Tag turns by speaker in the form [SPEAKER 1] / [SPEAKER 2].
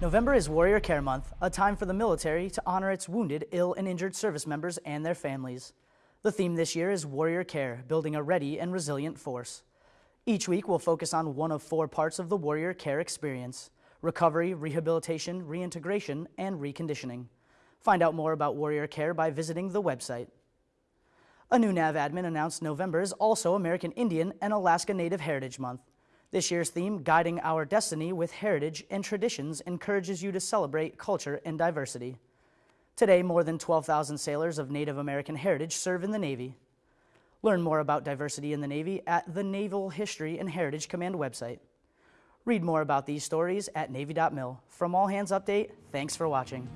[SPEAKER 1] November is Warrior Care Month, a time for the military to honor its wounded, ill, and injured service members and their families. The theme this year is Warrior Care, building a ready and resilient force. Each week we'll focus on one of four parts of the Warrior Care experience recovery, rehabilitation, reintegration, and reconditioning. Find out more about Warrior Care by visiting the website. A new NAVADMIN announced November is also American Indian and Alaska Native Heritage Month. This year's theme, Guiding Our Destiny with Heritage and Traditions, encourages you to celebrate culture and diversity. Today, more than 12,000 sailors of Native American heritage serve in the Navy. Learn more about diversity in the Navy at the Naval History and Heritage Command website. Read more about these stories at Navy.mil. From All Hands Update, thanks for watching.